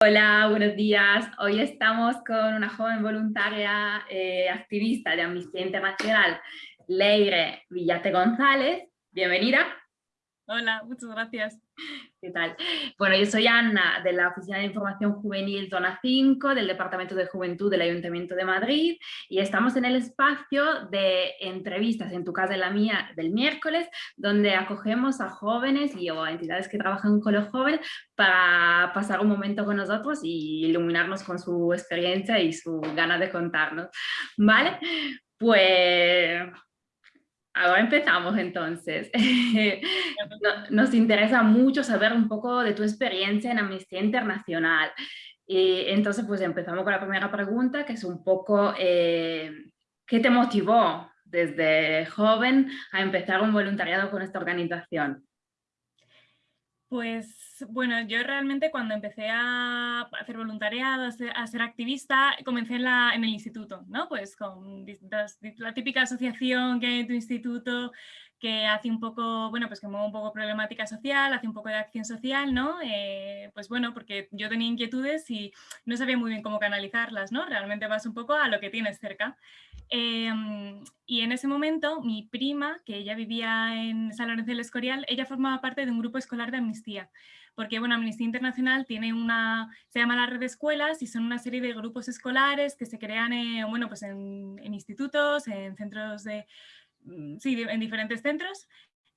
Hola, buenos días. Hoy estamos con una joven voluntaria eh, activista de Amnistía Internacional, Leire Villate González. Bienvenida. Hola, muchas gracias. ¿Qué tal? Bueno, yo soy Ana, de la Oficina de Información Juvenil Zona 5, del Departamento de Juventud del Ayuntamiento de Madrid, y estamos en el espacio de entrevistas, en tu casa y la mía, del miércoles, donde acogemos a jóvenes y o a entidades que trabajan con los jóvenes para pasar un momento con nosotros y iluminarnos con su experiencia y su ganas de contarnos. ¿Vale? Pues Ahora empezamos entonces. Nos interesa mucho saber un poco de tu experiencia en Amnistía Internacional. Y entonces pues empezamos con la primera pregunta, que es un poco, eh, ¿qué te motivó desde joven a empezar un voluntariado con esta organización? Pues bueno, yo realmente cuando empecé a hacer voluntariado, a ser, activista, comencé en, en, el instituto, ¿no? Pues con la típica asociación que hay en tu instituto, que hace un poco, bueno, pues que mueve un poco problemática social, hace un poco de acción social, ¿no? Eh, pues bueno, porque yo tenía inquietudes y no sabía muy bien cómo canalizarlas, ¿no? Realmente vas un poco a lo que tienes cerca. Em, y en ese momento mi prima, que ella vivía en San Lorenzo del Escorial, ella formaba parte de un grupo escolar de amnistía porque bueno, Amnistía Internacional tiene una, se llama la red de escuelas y son una serie de grupos escolares que se crean bueno, pues en, institutos, en centros de, sí, en diferentes centros.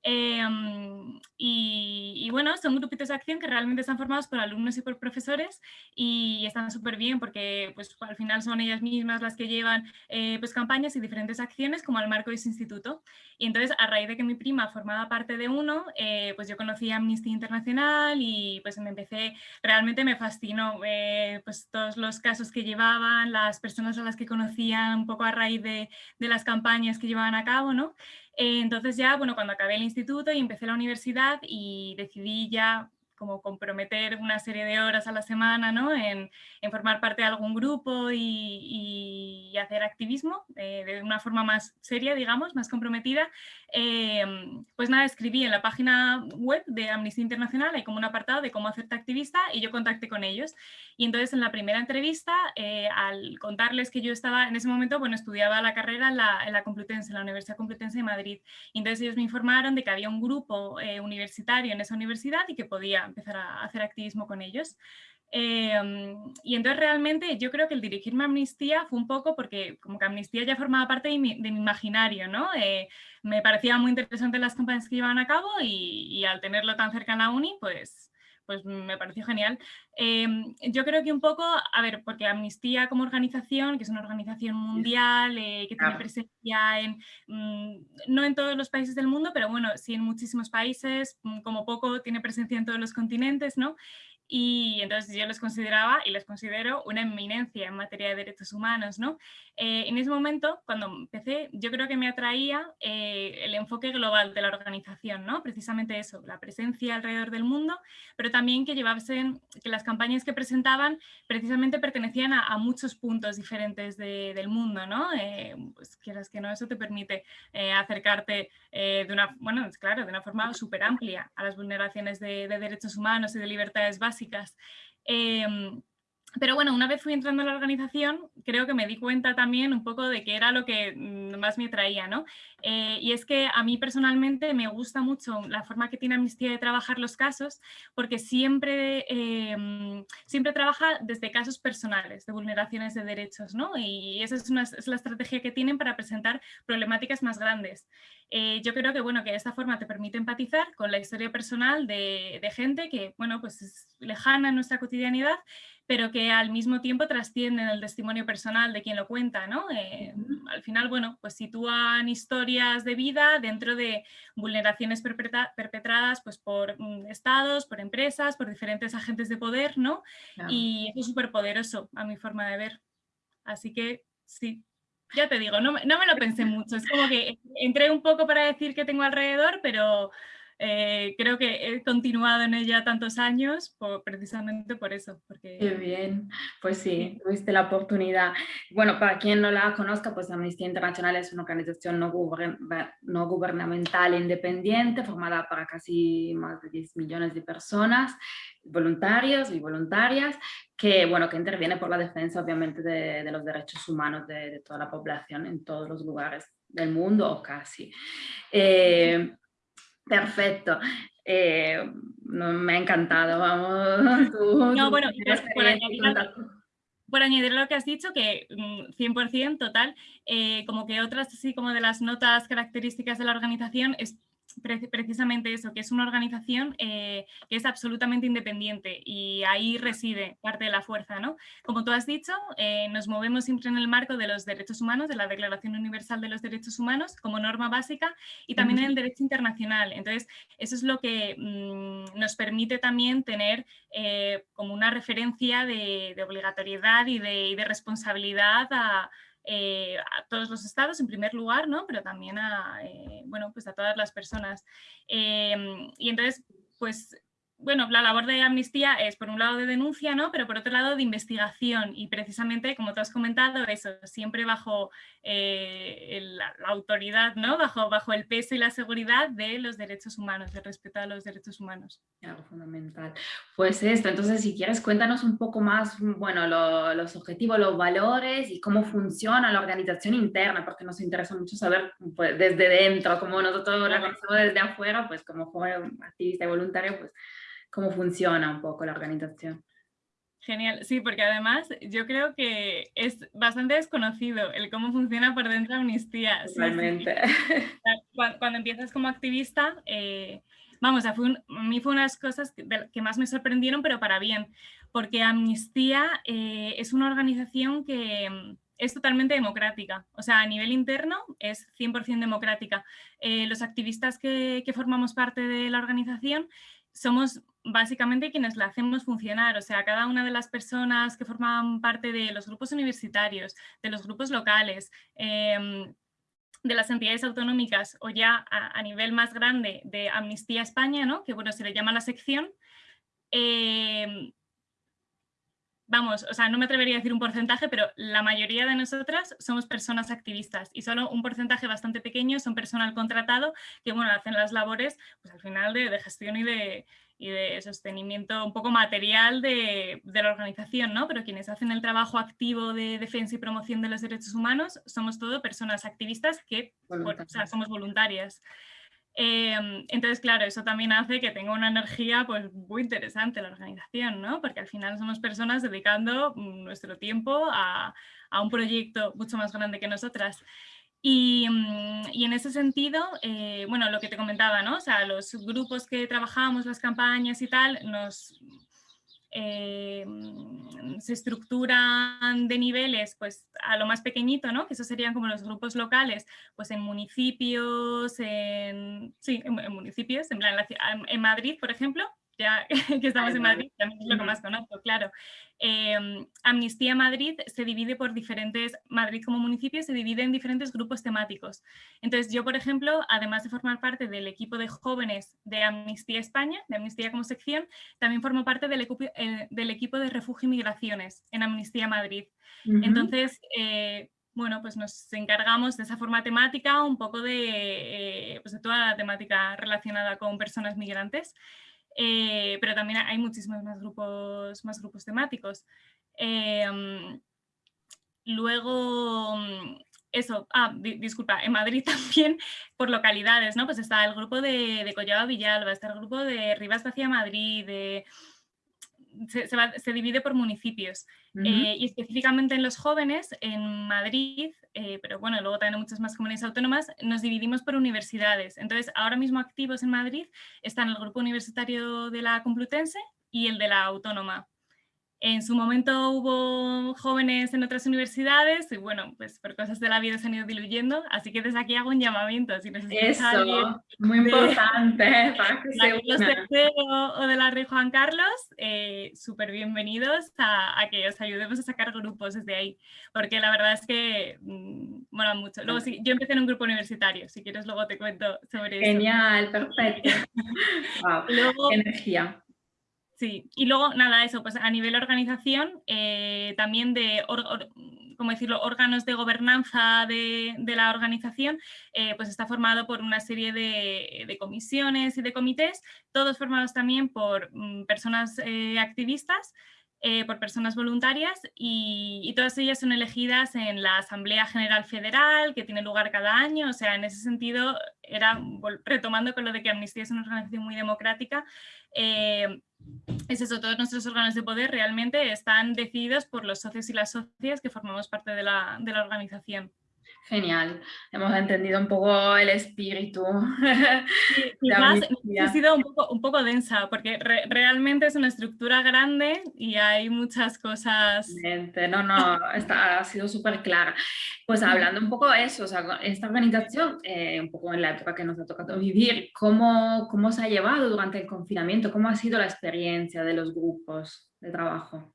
Em, y, bueno, son grupitos de acción que realmente están formados por alumnos y por profesores y están súper bien porque pues, al final son ellas mismas las que llevan eh, pues, campañas y diferentes acciones como al marco de ese instituto. Y entonces a raíz de que mi prima formaba parte de uno, eh, pues yo conocí Amnistía Internacional y pues me empecé, realmente me fascinó eh, pues todos los casos que llevaban, las personas a las que conocían un poco a raíz de, de las campañas que llevaban a cabo, ¿no? Entonces ya, bueno, cuando acabé el instituto y empecé la universidad y decidí ya como comprometer una serie de horas a la semana ¿no? en, en, formar parte de algún grupo y, y hacer activismo eh, de una forma más seria, digamos, más comprometida, eh, pues nada, escribí en la página web de Amnistía Internacional, hay como un apartado de cómo hacerte activista y yo contacté con ellos. Y entonces en la primera entrevista, eh, al contarles que yo estaba en ese momento, bueno, estudiaba la carrera en la, en la Complutense, en la Universidad Complutense de Madrid. Y entonces ellos me informaron de que había un grupo universitario en esa universidad y que podía empezar a hacer activismo con ellos. Em, y entonces realmente yo creo que el dirigirme a Amnistía fue un poco porque como que Amnistía ya formaba parte de mi, imaginario, ¿no? Eh, me parecía muy interesante las campañas que llevaban a cabo y, y, al tenerlo tan cerca en la uni, pues, pues me pareció genial. Em, yo creo que un poco, a ver, porque Amnistía como organización, que es una organización mundial, eh, que tiene presencia en, mm, no en todos los países del mundo, pero bueno, sí en muchísimos países, mm, como poco tiene presencia en todos los continentes, ¿no? y entonces yo los consideraba y les considero una eminencia en materia de derechos humanos. ¿no? Eh, en ese momento, cuando empecé, yo creo que me atraía eh, el enfoque global de la organización, ¿no? precisamente eso, la presencia alrededor del mundo, pero también que llevasen, que las campañas que presentaban precisamente pertenecían a, muchos puntos diferentes del mundo, ¿no? Eh, pues quieras que no, eso te permite acercarte de una, bueno, claro, de una forma súper amplia a las vulneraciones de, de derechos humanos y de libertades básicas Em, pero bueno, una vez fui entrando en la organización, creo que me di cuenta también un poco de que era lo que mm, más me atraía, ¿no? Eh, y es que a mí personalmente me gusta mucho la forma que tiene Amnistía de trabajar los casos, porque siempre, em, siempre trabaja desde casos personales de vulneraciones de derechos, ¿no? Y esa es la estrategia que tienen para presentar problemáticas más grandes. Eh, yo creo que, bueno, que de esta forma te permite empatizar con la historia personal de, de gente que, bueno, pues es lejana en nuestra cotidianidad, pero que al mismo tiempo trascienden el testimonio personal de quien lo cuenta, ¿no? Eh, al final, bueno, pues sitúan historias de vida dentro de vulneraciones perpetradas pues, por mm, estados, por empresas, por diferentes agentes de poder, ¿no? Y eso es súper poderoso a mi forma de ver. Así que sí, ya te digo, no, no me lo pensé mucho, es como que entré un poco para decir que tengo alrededor, pero eh, creo que he continuado en ella tantos años precisamente por eso. Porque... Qué bien, pues sí, tuviste la oportunidad. Bueno, para quien no la conozca, pues Amnistía Internacional es una organización no, no gubernamental independiente formada para casi más de 10 millones de personas, voluntarios y voluntarias, que, bueno, que interviene por la defensa obviamente de, los derechos humanos de, toda la población en todos los lugares del mundo o casi. Eh, perfecto. Eh, me ha encantado, vamos. no, bueno, por añadir, lo que has dicho, que 100% mm, total, eh, como que otras así como de las notas características de la organización es precisamente eso, que es una organización eh, que es absolutamente independiente y ahí reside parte de la fuerza. ¿no? Como tú has dicho, eh, nos movemos siempre en el marco de los derechos humanos, de la Declaración Universal de los Derechos Humanos como norma básica y también en el derecho internacional. Entonces, eso es lo que mm, nos permite también tener eh, como una referencia de, obligatoriedad y de, y de responsabilidad a, eh, a todos los estados en primer lugar, ¿no? pero también a, eh, bueno, pues a todas las personas. Em, y entonces, pues bueno, la labor de amnistía es por un lado de denuncia, ¿no? pero por otro lado de investigación y precisamente, como tú has comentado, eso, siempre bajo eh, la, autoridad, ¿no? bajo, bajo el peso y la seguridad de los derechos humanos, de respeto a los derechos humanos. Algo fundamental. Pues esto, entonces si quieres cuéntanos un poco más, bueno, los objetivos, los valores y cómo funciona la organización interna, porque nos interesa mucho saber pues, desde dentro, como nosotros la conocemos desde afuera, pues como joven activista y voluntario, pues cómo funciona un poco la organización. Genial, sí, porque además yo creo que es bastante desconocido el cómo funciona por dentro Amnistía. Realmente. Cuando, empiezas como activista, eh, vamos, a, mí fue unas cosas que, más me sorprendieron, pero para bien, porque Amnistía eh, es una organización que mm, es totalmente democrática, o sea, a nivel interno es 100% democrática. Eh, los activistas que, que formamos parte de la organización somos básicamente quienes la hacemos funcionar, o sea, cada una de las personas que forman parte de los grupos universitarios, de los grupos locales, em, de las entidades autonómicas o ya a, nivel más grande de Amnistía España, ¿no? que bueno, se le llama la sección, em, vamos, o sea, no me atrevería a decir un porcentaje, pero la mayoría de nosotras somos personas activistas y solo un porcentaje bastante pequeño son personal contratado que, bueno, hacen las labores, pues al final de, gestión y de, y de sostenimiento un poco material de, de, la organización, ¿no? Pero quienes hacen el trabajo activo de defensa y promoción de los derechos humanos somos todo personas activistas que, o sea, somos voluntarias. Em, entonces, claro, eso también hace que tenga una energía pues, muy interesante la organización, ¿no? porque al final somos personas dedicando mm, nuestro tiempo a, a un proyecto mucho más grande que nosotras. Y, mm, y, en ese sentido, eh, bueno, lo que te comentaba, ¿no? O sea, los grupos que trabajamos, las campañas y tal, nos, eh, se estructuran de niveles pues a lo más pequeñito, ¿no? que esos serían como los grupos locales, pues en municipios, en, sí, en, municipios, en, en Madrid, por ejemplo, ya que estamos en Madrid, también es lo que más conozco, claro. Em, Amnistía Madrid se divide por diferentes, Madrid como municipio se divide en diferentes grupos temáticos. Entonces yo, por ejemplo, además de formar parte del equipo de jóvenes de Amnistía España, de Amnistía como sección, también formo parte del, equipo, eh, del equipo de refugio y migraciones en Amnistía Madrid. Entonces, eh, bueno, pues nos encargamos de esa forma temática, un poco de, eh, pues de toda la temática relacionada con personas migrantes. Eh, pero también hay muchísimos más grupos, más grupos temáticos. Em, luego, eso, ah, disculpa, en Madrid también por localidades, ¿no? Pues está el grupo de, de Collado Villalba, está el grupo de Rivas hacia Madrid, de se, divide por municipios eh, y específicamente en los jóvenes, en Madrid, eh, pero bueno, luego también en muchas más comunidades autónomas, nos dividimos por universidades. Entonces, ahora mismo activos en Madrid están el grupo universitario de la Complutense y el de la Autónoma. En su momento hubo jóvenes en otras universidades y bueno, pues por cosas de la vida se han ido diluyendo, así que desde aquí hago un llamamiento. Si Eso, muy importante para que se o de la Rey Juan Carlos, eh, súper bienvenidos a, que os ayudemos a sacar grupos desde ahí, porque la verdad es que mm, mola mucho. Luego sí, yo empecé en un grupo universitario, si quieres luego te cuento sobre eso. Genial, perfecto. wow, energía. Sí, y luego nada, eso, pues a nivel organización, eh, también de, como decirlo?, órganos de gobernanza de, la organización, eh, pues está formado por una serie de, comisiones y de comités, todos formados también por mm, personas eh, activistas eh, por personas voluntarias y, todas ellas son elegidas en la Asamblea General Federal que tiene lugar cada año, o sea, en ese sentido, era retomando con lo de que Amnistía es una organización muy democrática, eh, es eso, todos nuestros órganos de poder realmente están decididos por los socios y las socias que formamos parte de la organización. Genial, hemos entendido un poco el espíritu. quizás ha sido un poco, un poco densa, porque realmente es una estructura grande y hay muchas cosas... No, no, está, ha sido súper clara. Pues hablando un poco de eso, o sea, esta organización, eh, un poco en la época que nos ha tocado vivir, ¿cómo, ¿cómo se ha llevado durante el confinamiento? ¿Cómo ha sido la experiencia de los grupos de trabajo?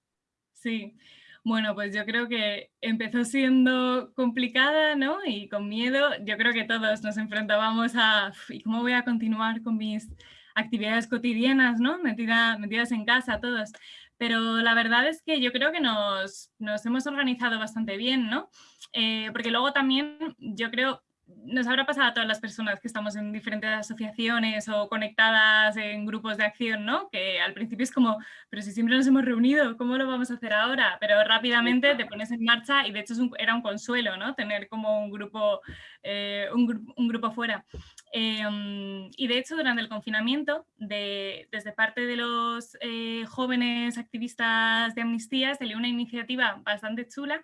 Sí, bueno, pues yo creo que empezó siendo complicada, ¿no? Y con miedo, yo creo que todos nos enfrentábamos a ¿y cómo voy a continuar con mis actividades cotidianas, ¿no? metidas en casa todos. Pero la verdad es que yo creo que nos, hemos organizado bastante bien, ¿no? Eh, porque luego también yo creo nos habrá pasado a todas las personas que estamos en diferentes asociaciones o conectadas en grupos de acción, ¿no? Que al principio es como, pero si siempre nos hemos reunido, ¿cómo lo vamos a hacer ahora? Pero rápidamente te pones en marcha y de hecho era un consuelo, ¿no? Tener como un grupo, eh, un, grupo fuera. Em, y de hecho durante el confinamiento, desde parte de los eh, jóvenes activistas de Amnistía, salió una iniciativa bastante chula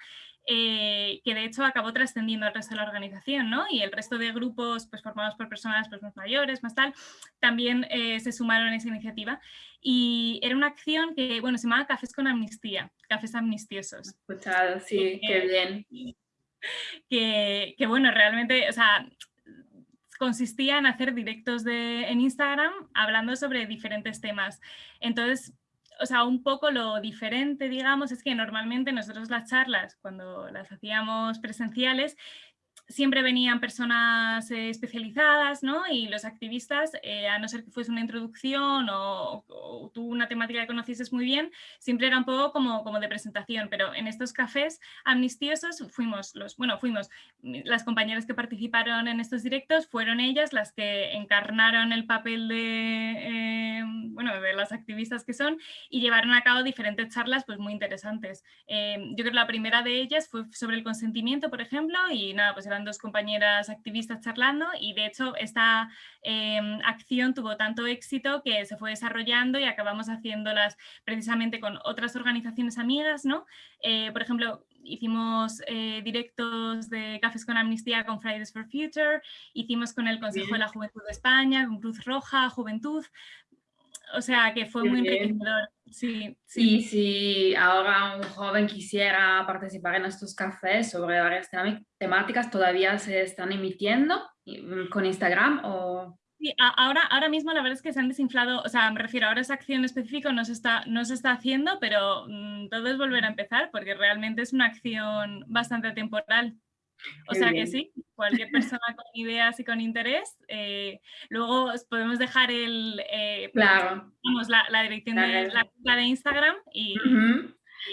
eh, que de hecho acabó trascendiendo al resto de la organización, ¿no? Y el resto de grupos pues, formados por personas pues, más mayores, más tal, también eh, se sumaron a esa iniciativa. Y era una acción que, bueno, se llamaba Cafés con Amnistía, Cafés Amnistiosos. Escuchado, sí, qué bien. Que, que, bueno, realmente, o sea, consistía en hacer directos de, en Instagram hablando sobre diferentes temas. Entonces, o sea, un poco lo diferente, digamos, es que normalmente nosotros las charlas, cuando las hacíamos presenciales, siempre venían personas eh, especializadas ¿no? y los activistas, eh, a no ser que fuese una introducción o, tú una temática que conocieses muy bien, siempre era un poco como, como de presentación, pero en estos cafés amnistiosos fuimos los, bueno, fuimos las compañeras que participaron en estos directos, fueron ellas las que encarnaron el papel de, eh, bueno, de las activistas que son y llevaron a cabo diferentes charlas pues muy interesantes. yo creo que la primera de ellas fue sobre el consentimiento, por ejemplo, y nada, pues dos compañeras activistas charlando y de hecho esta em, acción tuvo tanto éxito que se fue desarrollando y acabamos haciéndolas precisamente con otras organizaciones amigas, ¿no? Eh, por ejemplo, hicimos eh, directos de Cafés con Amnistía con Fridays for Future, hicimos con el Consejo de la Juventud de España, con Cruz Roja, Juventud, o sea que fue muy enriquecedor. Sí, sí. Y si ahora un joven quisiera participar en estos cafés sobre varias temáticas, ¿todavía se están emitiendo mm, con Instagram o...? Sí, ahora, ahora mismo la verdad es que se han desinflado, o sea, me refiero, ahora esa acción específica no se está, no se está haciendo, pero mm, todo es volver a empezar porque realmente es una acción bastante temporal. O sea que sí, cualquier persona con ideas y con interés. Eh, luego podemos dejar el, eh, claro. la, dirección de la de Instagram y,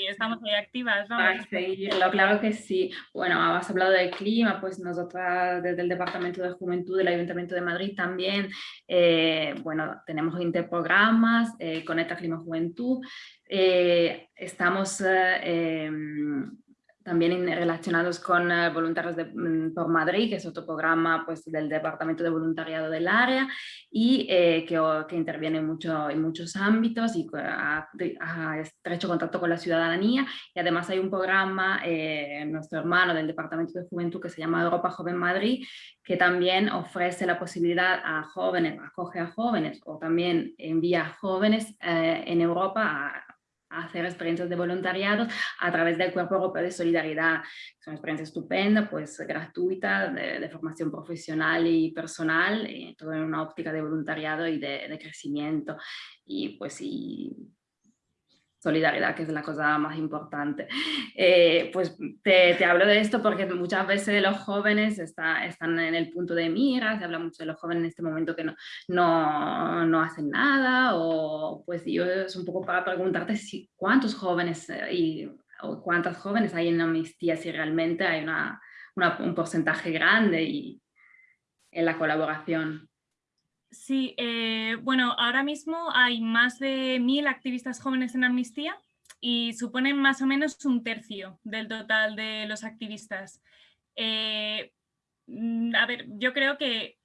estamos ahí activas. Vamos. seguirlo, claro que sí. Bueno, has hablado del clima, pues nosotras desde el Departamento de Juventud del Ayuntamiento de Madrid también, eh, bueno, tenemos interprogramas, Conecta Clima Juventud, estamos em, también relacionados con eh, Voluntarios mm, por Madrid, que es otro programa pues, del Departamento de Voluntariado del área y eh, que, que, interviene mucho, en muchos ámbitos y ha, estrecho contacto con la ciudadanía. Y además hay un programa, eh, nuestro hermano del Departamento de Juventud, que se llama Europa Joven Madrid, que también ofrece la posibilidad a jóvenes, acoge a jóvenes o también envía a jóvenes en Europa a hacer experiencias de voluntariado a través del Cuerpo Europeo de Solidaridad. Es una experiencia estupenda, pues gratuita, de, formación profesional y personal, eh, todo en una óptica de voluntariado y de, de crecimiento. Y pues sí, solidaridad, que es la cosa más importante. Eh, pues te, te, hablo de esto porque muchas veces los jóvenes está, están en el punto de mira, se habla mucho de los jóvenes en este momento que no, no, no hacen nada, o pues yo es un poco para preguntarte si cuántos jóvenes eh, y o cuántas jóvenes hay en Amnistía, si realmente hay una, un porcentaje grande y, en la colaboración. Sí, eh, bueno, ahora mismo hay más de mil activistas jóvenes en Amnistía y suponen más o menos un tercio del total de los activistas. Eh, mm, a ver, yo creo que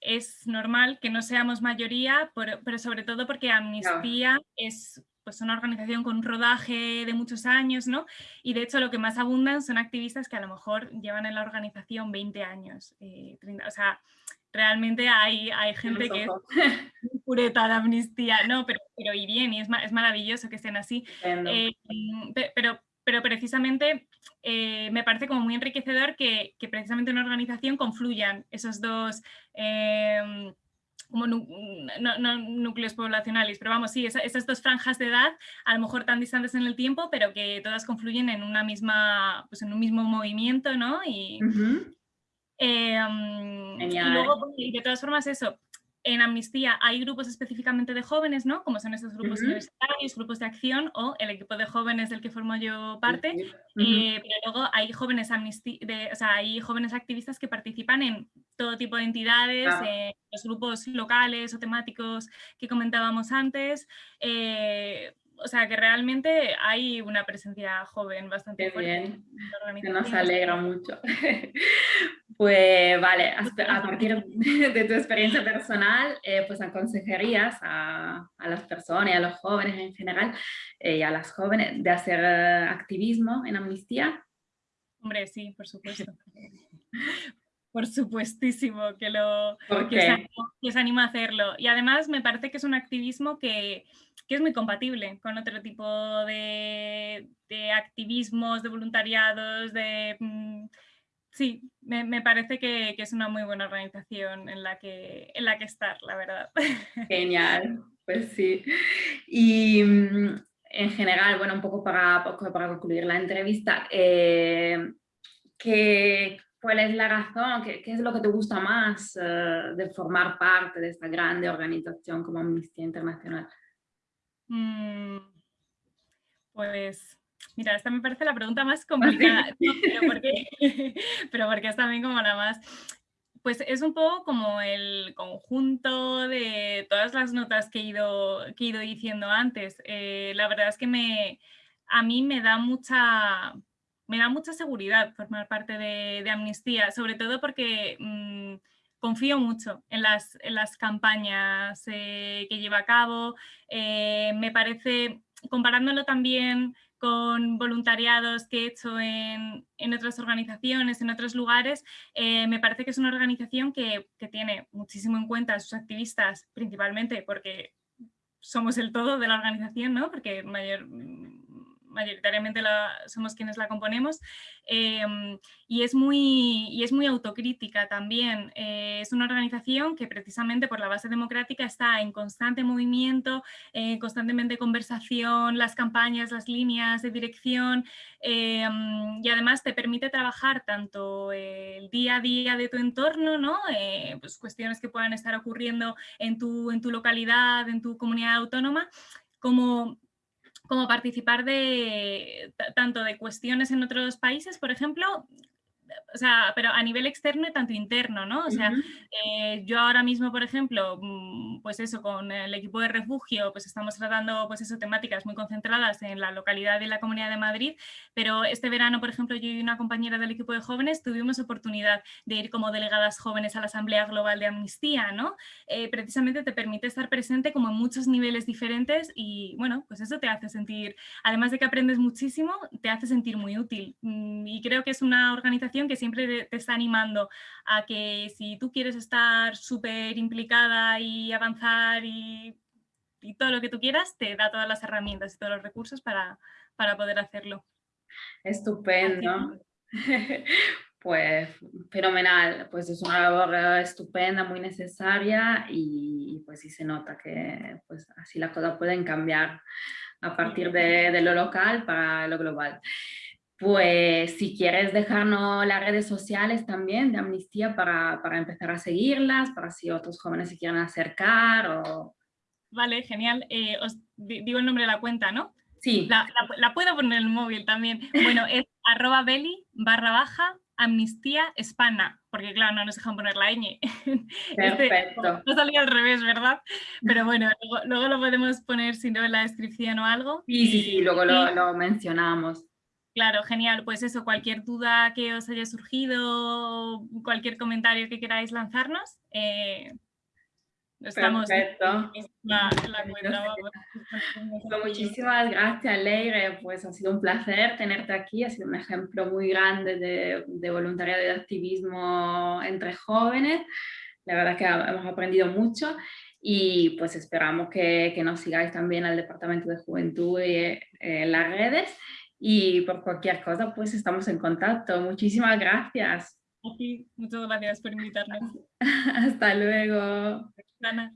es normal que no seamos mayoría, pero, sobre todo porque Amnistía es pues una organización con un rodaje de muchos años, ¿no? Y de hecho lo que más abundan son activistas que a lo mejor llevan en la organización 20 años, eh, o sea, realmente hay, hay gente que es pureta de amnistía, no, pero, pero y bien, y es, es maravilloso que estén así, eh, pero, pero precisamente eh, me parece como muy enriquecedor que, que, precisamente en una organización confluyan esos dos como no, núcleos poblacionales, pero vamos, sí, esas, dos franjas de edad, a lo mejor tan distantes en el tiempo, pero que todas confluyen en una misma, pues en un mismo movimiento, ¿no? Y, em, y luego, de todas formas, eso, en Amnistía hay grupos específicamente de jóvenes, ¿no? Como son estos grupos universitarios, grupos de acción o el equipo de jóvenes del que formo yo parte. Eh, pero luego hay jóvenes, de, o sea, hay jóvenes activistas que participan en todo tipo de entidades, eh, los grupos locales o temáticos que comentábamos antes. Eh, o sea que realmente hay una presencia joven bastante fuerte. Bien. nos alegra mucho. pues vale, a, partir de tu experiencia personal, eh, pues aconsejarías a, a, las personas y a los jóvenes en general eh, y a las jóvenes de hacer eh, activismo en Amnistía. Hombre, sí, por supuesto. por supuestísimo que, lo, que os, animo, a hacerlo. Y además me parece que es un activismo que, que es muy compatible con otro tipo de, de activismos, de voluntariados, de... Mm, sí, me, me parece que, que, es una muy buena organización en la que, en la que estar, la verdad. Genial, pues sí. Y mm, en general, bueno, un poco para, para concluir la entrevista, eh, ¿qué, ¿Cuál es la razón? ¿Qué, ¿Qué, es lo que te gusta más uh, de formar parte de esta grande organización como Amnistía Internacional? Mm, pues, mira, esta me parece la pregunta más complicada, no, pero, porque, pero porque es también como la más... Pues es un poco como el conjunto de todas las notas que he ido, que he ido diciendo antes. Eh, la verdad es que me, a mí me da mucha me da mucha seguridad formar parte de, Amnistía, sobre todo porque mm, confío mucho en las, las campañas eh, que lleva a cabo. Eh, me parece, comparándolo también con voluntariados que he hecho en, otras organizaciones, en otros lugares, eh, me parece que es una organización que, que, tiene muchísimo en cuenta a sus activistas, principalmente porque somos el todo de la organización, ¿no? porque mayor, mayoritariamente somos quienes la componemos, em, y, es muy, y es muy autocrítica también. Eh, es una organización que precisamente por la base democrática está en constante movimiento, constantemente conversación, las campañas, las líneas de dirección, em, y además te permite trabajar tanto el día a día de tu entorno, ¿no? Eh, pues cuestiones que puedan estar ocurriendo en tu, en tu localidad, en tu comunidad autónoma, como como participar de tanto de cuestiones en otros países, por ejemplo, o sea, pero a nivel externo y tanto interno, ¿no? O sea, eh, yo ahora mismo, por ejemplo, mm, pues eso, con el equipo de refugio, pues estamos tratando, pues eso, temáticas muy concentradas en la localidad y la Comunidad de Madrid, pero este verano, por ejemplo, yo y una compañera del equipo de jóvenes tuvimos oportunidad de ir como delegadas jóvenes a la Asamblea Global de Amnistía, ¿no? Eh, precisamente te permite estar presente como en muchos niveles diferentes y, bueno, pues eso te hace sentir, además de que aprendes muchísimo, te hace sentir muy útil. Mm, y creo que es una organización que siempre te está animando a que si tú quieres estar súper implicada y avanzar y, todo lo que tú quieras, te da todas las herramientas y todos los recursos para, para poder hacerlo. Estupendo. Pues fenomenal, pues es una labor estupenda, muy necesaria y pues sí se nota que pues así las cosas pueden cambiar a partir de, de lo local para lo global. Pues si quieres dejarnos las redes sociales también de Amnistía para, para empezar a seguirlas, para si otros jóvenes se quieren acercar o... Vale, genial. Eh, os digo el nombre de la cuenta, ¿no? Sí. La, puedo poner en el móvil también. Bueno, es arroba belly barra baja Amnistía Hispana, porque claro, no nos dejan poner la ñ. Este, Perfecto. no salía al revés, ¿verdad? Pero bueno, luego, lo podemos poner si no en la descripción o algo. Sí, sí, sí, luego lo, mencionamos. Claro, genial. Pues eso, cualquier duda que os haya surgido, cualquier comentario que queráis lanzarnos, eh, estamos Perfecto. La, la pues muchísimas gracias, Leire. Pues ha sido un placer tenerte aquí. Ha sido un ejemplo muy grande de, de voluntariado y de activismo entre jóvenes. La verdad es que hemos aprendido mucho y pues esperamos que, que nos sigáis también al Departamento de Juventud y eh, en las redes y por cualquier cosa pues estamos en contacto. Muchísimas gracias. muchas gracias por invitarnos. Hasta luego. Ana.